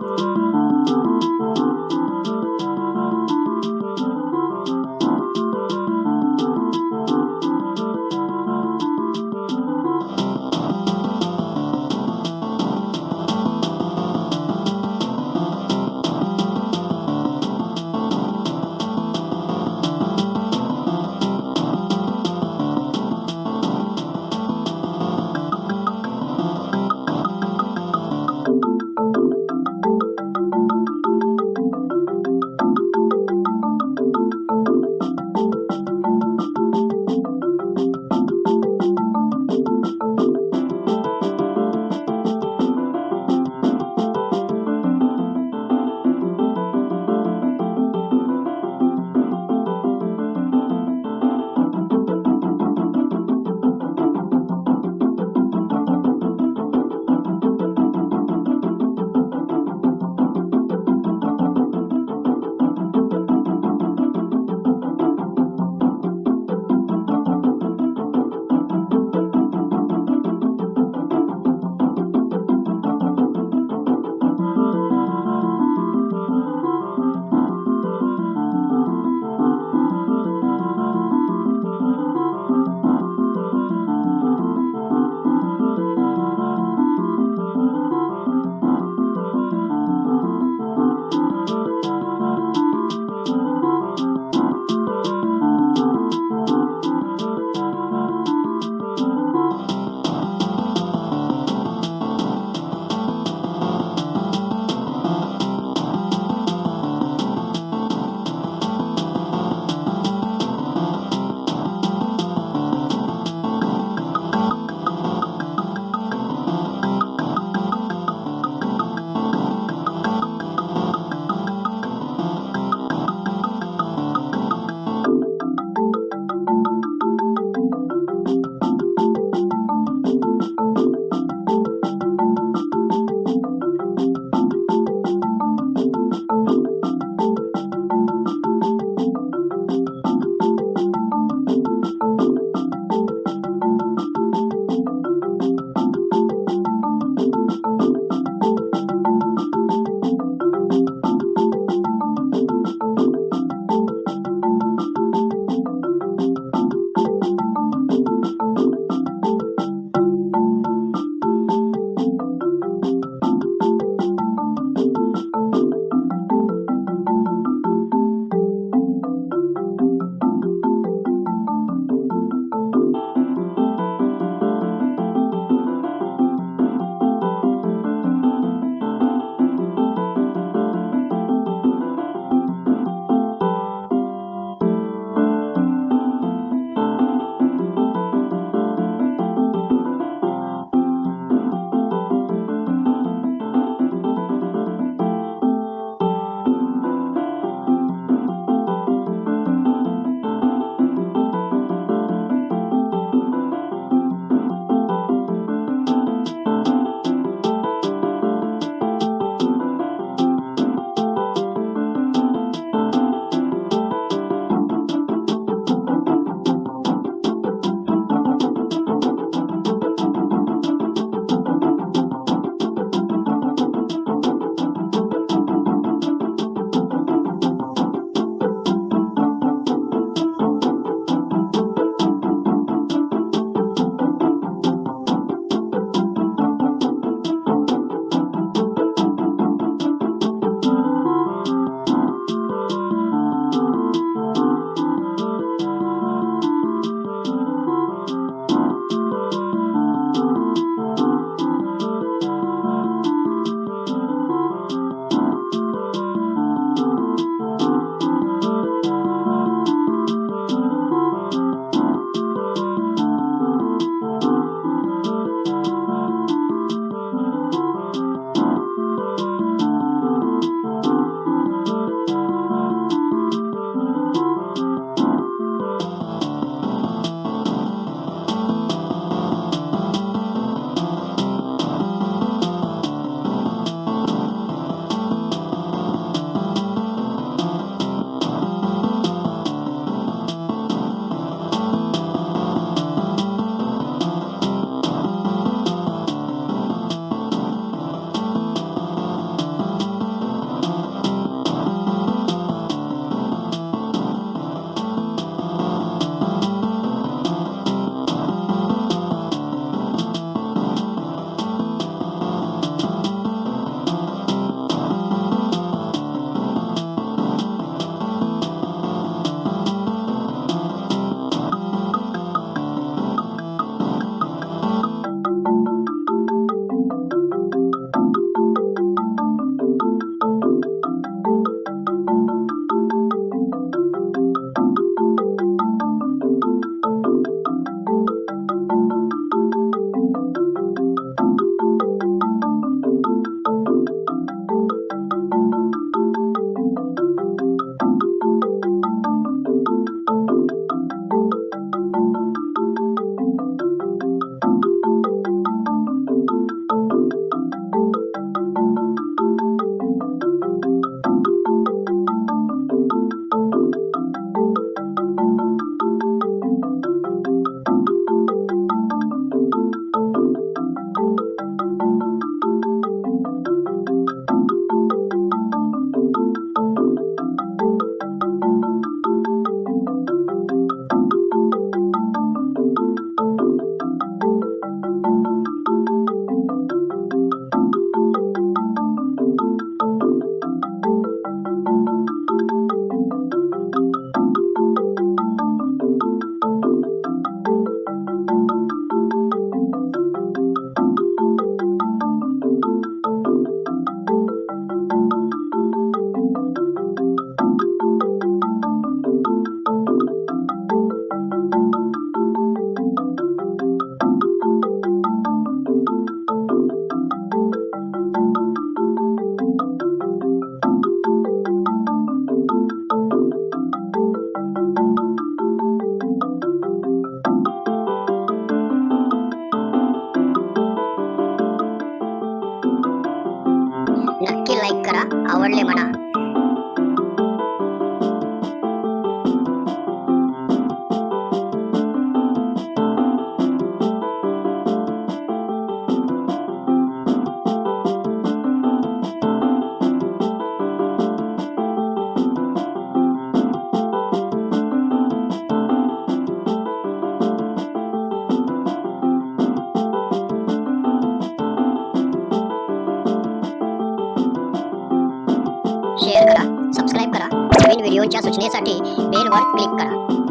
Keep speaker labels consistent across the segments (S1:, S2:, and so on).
S1: Thank you. Only மனா. घेण्यासाठी बेलवर क्लिक करा.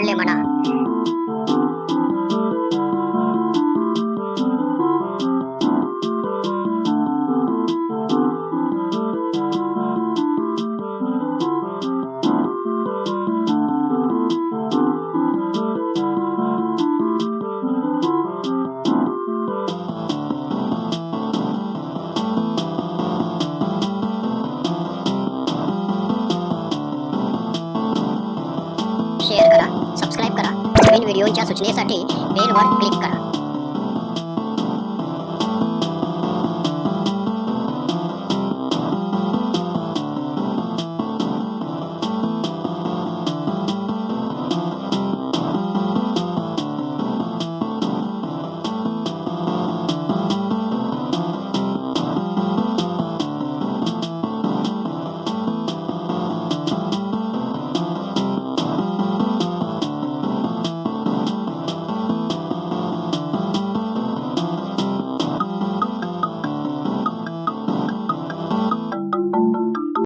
S1: ஒன்லி सूचनेसाठी बेलवर क्लिक करा.